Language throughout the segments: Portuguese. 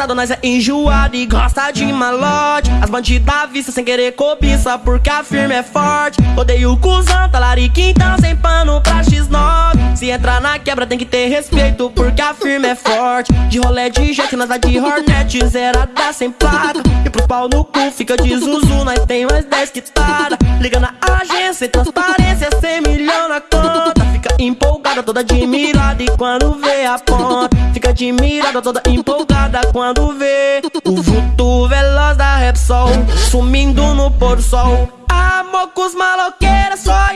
pesado, nós é enjoado e gosta de malote. As bandidas vista sem querer cobiça porque a firma é forte. Odeio cuzão, talarica então sem pano pra X9 Se entrar na quebra tem que ter respeito porque a firma é forte. De rolé de jet, nós dá de hornet, zerada sem placa. E pro pau no cu fica de zuzu, nós tem mais 10 quitada Liga na agência, transparência, empolgada, toda admirada e quando vê a ponta Fica admirada, toda empolgada quando vê O vulto veloz da Repsol Sumindo no pôr do sol. Amor com os maloqueiros só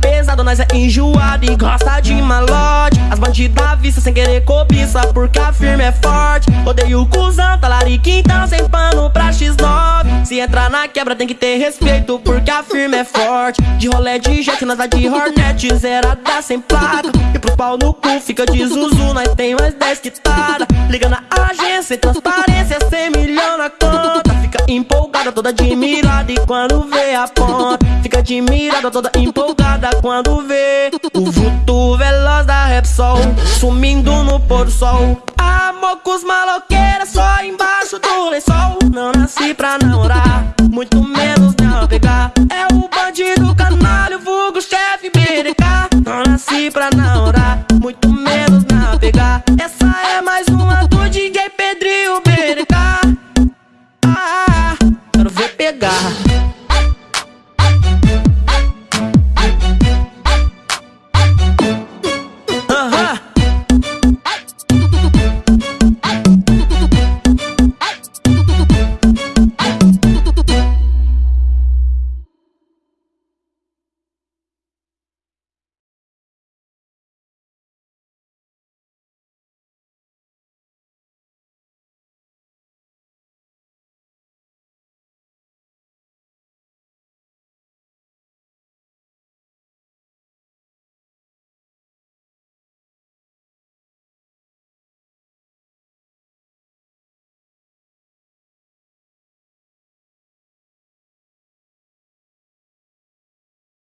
pesado, nós é enjoado e gosta de malote. As bandidas vista sem querer cobiça porque a firma é forte. Odeio o cuzão, talarica então sem X9 Se entrar na quebra tem que ter respeito porque a firma é forte. De rolé de jet, nós dá de hornet, zerada sem placa. E pro pau no cu fica de zuzu, nós tem mais 10 quitada Liga na agência, transparência, 100 milhão na conta. Fica empolgada, toda admirada e quando vê a ponta Fica admirada, toda empolgada quando vê. O vulto veloz da Repsol Sumindo no pôr do sol. Amor com os maloqueiros só embaixo do lençol Não nasci pra namorar, muito menos É